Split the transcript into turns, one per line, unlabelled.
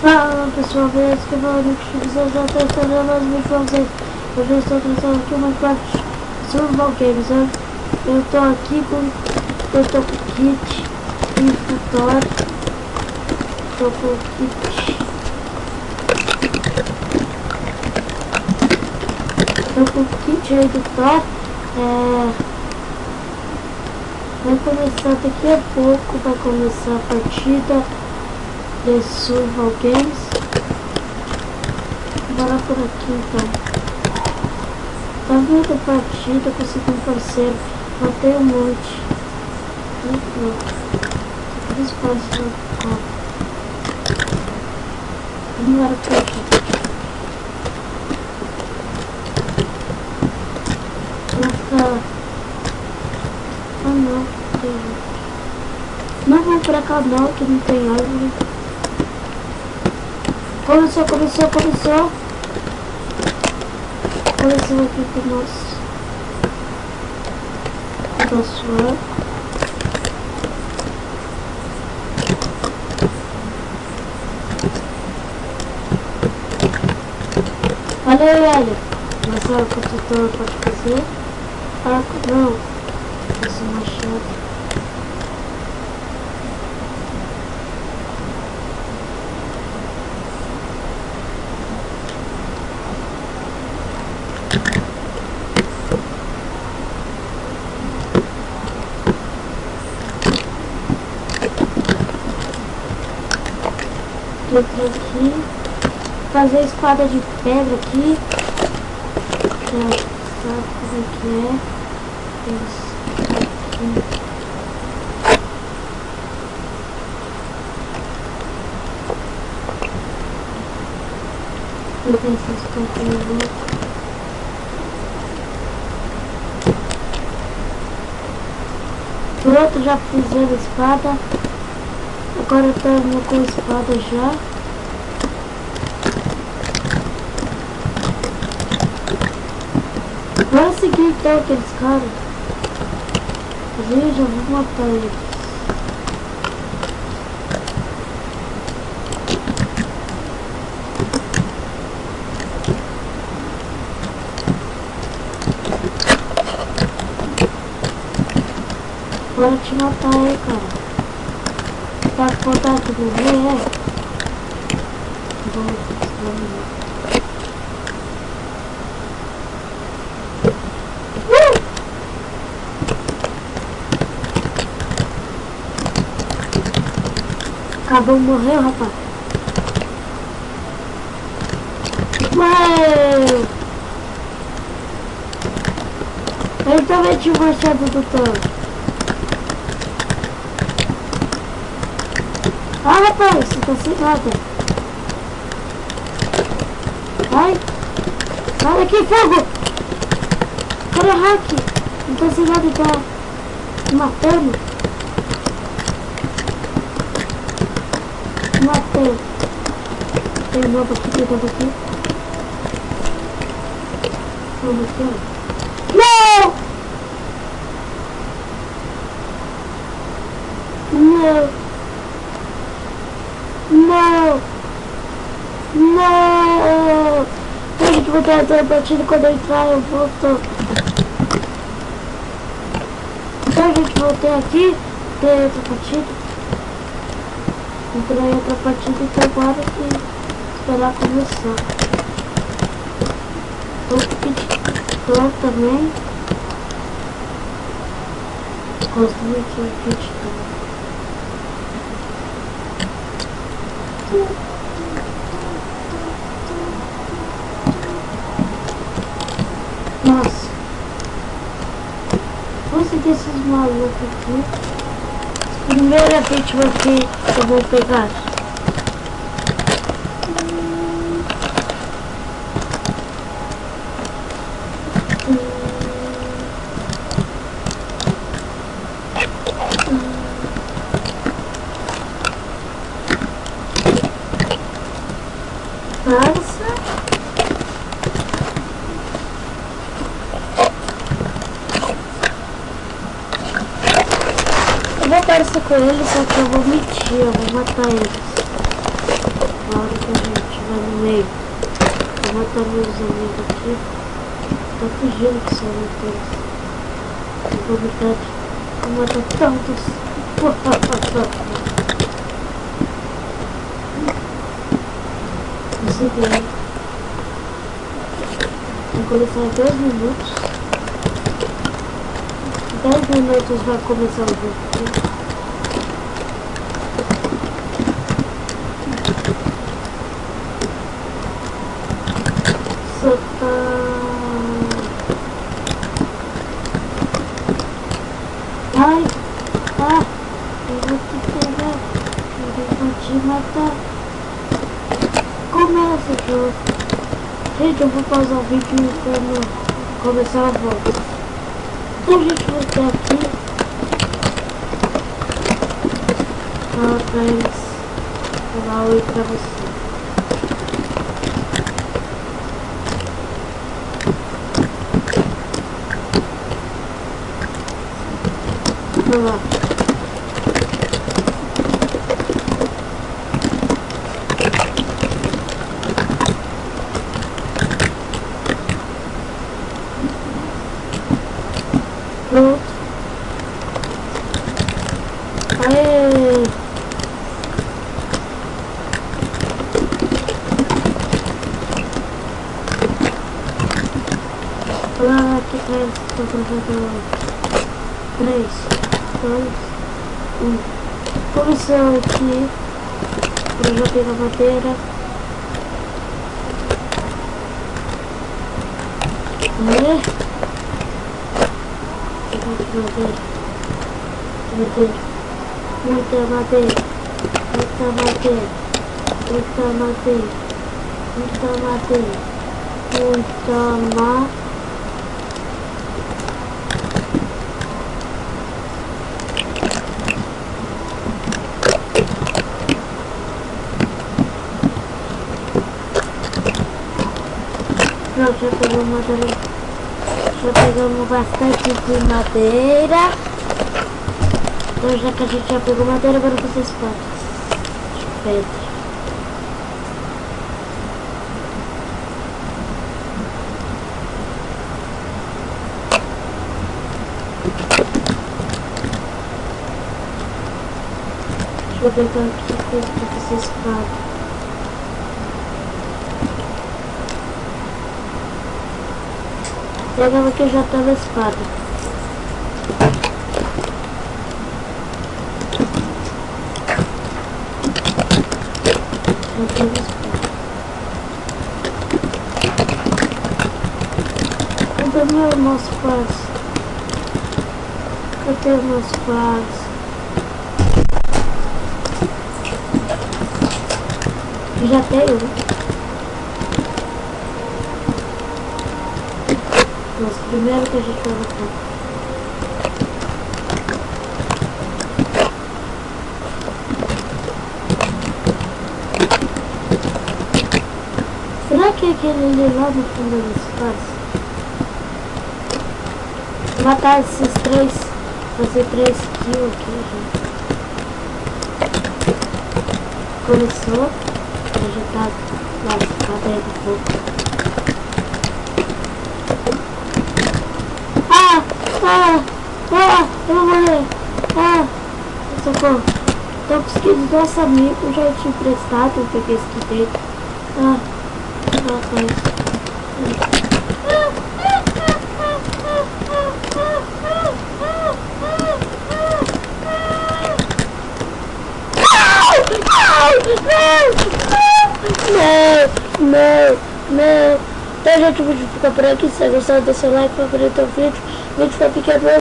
Fala pessoal, beleza? Que eu no que já está instalando mais pra vocês. Hoje eu estou trazendo aqui uma parte Survival Games, né? Eu tô aqui com. Eu tô com kit infutor. Tô com kit. Tô com kit aí do Thor. É. Vai começar daqui a pouco, vai começar a partida de Survival Games. Bora por aqui então. Tá vendo a partida, consegui um parceiro. Matei um monte. Aquele espaço ó. Não era partida. Vou ficar. Ah não, não vou pra cá que não tem árvore. Começou, começou, começou. Começou aqui com o nosso. Nosso arco. Olha aí, olha. Nossa arco tutor pode fazer. Arco não. Esse machado. Entra aqui. Fazer espada de pedra aqui. É, sabe como é que é? Isso. Aqui. Ver se estou com Pronto, já fiz a espada. Agora eu tô com a espada já. Vamos seguir então aqueles caras. Eu já vou matar eles. Bora te matar aí, cara. Pode contar tudo bem, é? Vamos, vamos. Acabou, morreu, rapaz. Ué! Eu também tinha machado do Thor. Ah, rapaz, tá sem nada. Vai. Sai daqui, fogo! O hack? Não sem nada, tá matando. Matei. Tem um novo aqui, tem um novo aqui. Vamos aqui, ó. Não! Não! Não! Não! A vai ter outra partida quando eu entrar, eu volto. Então a gente voltei aqui, tem outra partida. Entrei outra partida, então agora que esperar começar. Tô com também. Construir aqui o kit também. Nossa. Vou seguir esses malucos aqui. Primeira vítima que eu vou pegar. vou parecer com eles, só que eu vou mentir, eu vou matar eles. Claro. gente, vai no meio. Vou matar meus amigos aqui. Tá fugindo que são todos. Vou matar, vou matar tantos. Consegui. Vou começar em 2 minutos. 10 minutos vai começar o jogo. Ai, ah, eu vou te pegar, eu vou te matar. Começa jogo. Gente, eu vou pausar o vídeo quando começar a volta. Então, gente, vai ter aqui. Fala pra eles. Falar oi pra você. Três, um. Começou aqui. Eu já a madeira. É. Madeira. Madeira. Muita madeira. Muita madeira. Muita madeira. Muita madeira. Muita madeira. Pronto, já pegamos. Já pegamos bastante de madeira. Então já que a gente já pegou madeira, agora vocês podem. Pedra. Deixa eu pegar aqui coisa pra vocês podem. Pegava que já tava espada. Já tava espada. Cadê meu nosso paz? Cadê meus paz? Já tenho. Mas primeiro que a gente vai lutar. Será que é aquele ali lá no fundo do espaço? Matar esses três, fazer três kills aqui, gente. Começou, tá lascado aí do fogo. Ah, ah, eu vou morrer. Ah, socorro. Tô conseguindo nosso amigo, já tinha emprestado, peguei esse aqui dentro. Ah, ah, foi. Não, não, não. Então, gente, o vídeo fica por aqui. Se você gostou, deixa o like, favorito o vídeo. Lütfen bir kere